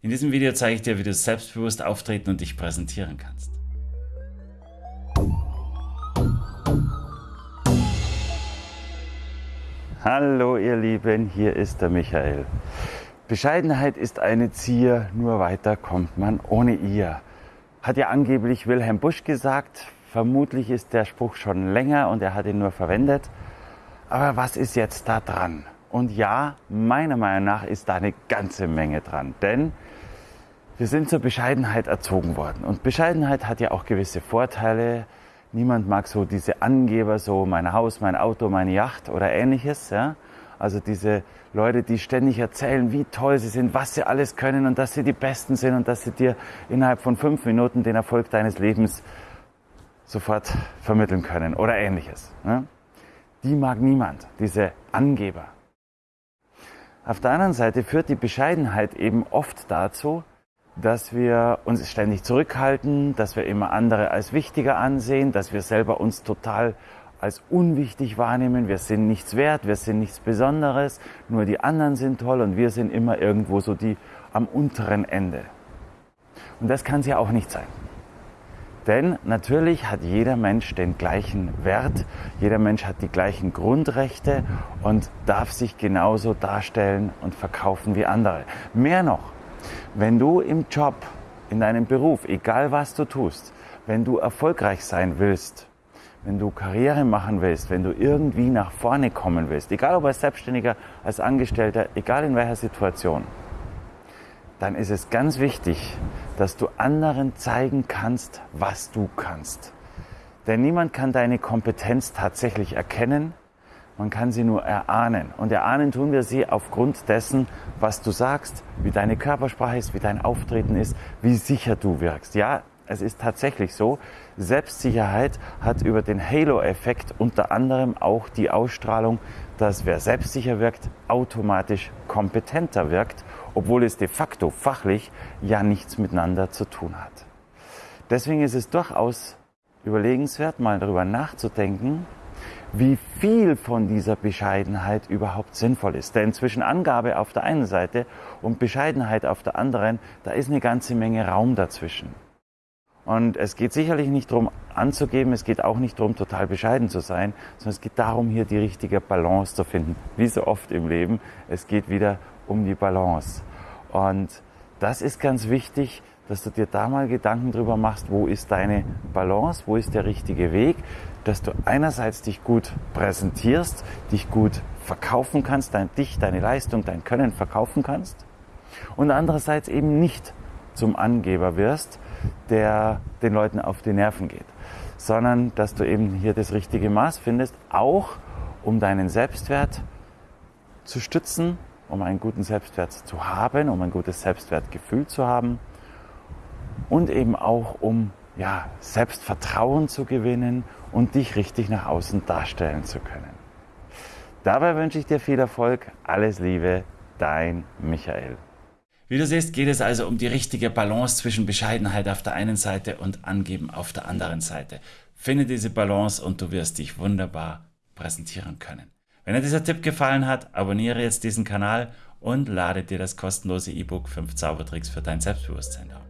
In diesem Video zeige ich dir, wie du selbstbewusst auftreten und dich präsentieren kannst. Hallo ihr Lieben, hier ist der Michael. Bescheidenheit ist eine Zier, nur weiter kommt man ohne ihr. Hat ja angeblich Wilhelm Busch gesagt. Vermutlich ist der Spruch schon länger und er hat ihn nur verwendet. Aber was ist jetzt da dran? Und ja, meiner Meinung nach ist da eine ganze Menge dran. Denn wir sind zur Bescheidenheit erzogen worden. Und Bescheidenheit hat ja auch gewisse Vorteile. Niemand mag so diese Angeber, so mein Haus, mein Auto, meine Yacht oder ähnliches. Ja? Also diese Leute, die ständig erzählen, wie toll sie sind, was sie alles können und dass sie die Besten sind und dass sie dir innerhalb von fünf Minuten den Erfolg deines Lebens sofort vermitteln können oder ähnliches. Ja? Die mag niemand, diese Angeber. Auf der anderen Seite führt die Bescheidenheit eben oft dazu, dass wir uns ständig zurückhalten, dass wir immer andere als wichtiger ansehen, dass wir selber uns total als unwichtig wahrnehmen. Wir sind nichts wert, wir sind nichts Besonderes, nur die anderen sind toll und wir sind immer irgendwo so die am unteren Ende. Und das kann es ja auch nicht sein. Denn natürlich hat jeder Mensch den gleichen Wert, jeder Mensch hat die gleichen Grundrechte und darf sich genauso darstellen und verkaufen wie andere. Mehr noch, wenn du im Job, in deinem Beruf, egal was du tust, wenn du erfolgreich sein willst, wenn du Karriere machen willst, wenn du irgendwie nach vorne kommen willst, egal ob als Selbstständiger, als Angestellter, egal in welcher Situation, dann ist es ganz wichtig, dass du anderen zeigen kannst, was du kannst. Denn niemand kann deine Kompetenz tatsächlich erkennen, man kann sie nur erahnen. Und erahnen tun wir sie aufgrund dessen, was du sagst, wie deine Körpersprache ist, wie dein Auftreten ist, wie sicher du wirkst. Ja, es ist tatsächlich so, Selbstsicherheit hat über den Halo-Effekt unter anderem auch die Ausstrahlung, dass wer selbstsicher wirkt, automatisch kompetenter wirkt obwohl es de facto fachlich ja nichts miteinander zu tun hat. Deswegen ist es durchaus überlegenswert, mal darüber nachzudenken, wie viel von dieser Bescheidenheit überhaupt sinnvoll ist. Denn zwischen Angabe auf der einen Seite und Bescheidenheit auf der anderen, da ist eine ganze Menge Raum dazwischen. Und es geht sicherlich nicht darum anzugeben, es geht auch nicht darum, total bescheiden zu sein, sondern es geht darum, hier die richtige Balance zu finden. Wie so oft im Leben, es geht wieder um die Balance. Und das ist ganz wichtig, dass du dir da mal Gedanken drüber machst, wo ist deine Balance, wo ist der richtige Weg, dass du einerseits dich gut präsentierst, dich gut verkaufen kannst, dein, dich, deine Leistung, dein Können verkaufen kannst und andererseits eben nicht zum Angeber wirst, der den Leuten auf die Nerven geht, sondern dass du eben hier das richtige Maß findest, auch um deinen Selbstwert zu stützen um einen guten Selbstwert zu haben, um ein gutes Selbstwertgefühl zu haben und eben auch um ja, Selbstvertrauen zu gewinnen und dich richtig nach außen darstellen zu können. Dabei wünsche ich dir viel Erfolg, alles Liebe, dein Michael. Wie du siehst, geht es also um die richtige Balance zwischen Bescheidenheit auf der einen Seite und Angeben auf der anderen Seite. Finde diese Balance und du wirst dich wunderbar präsentieren können. Wenn dir dieser Tipp gefallen hat, abonniere jetzt diesen Kanal und lade dir das kostenlose E-Book 5 Zaubertricks für dein Selbstbewusstsein auf.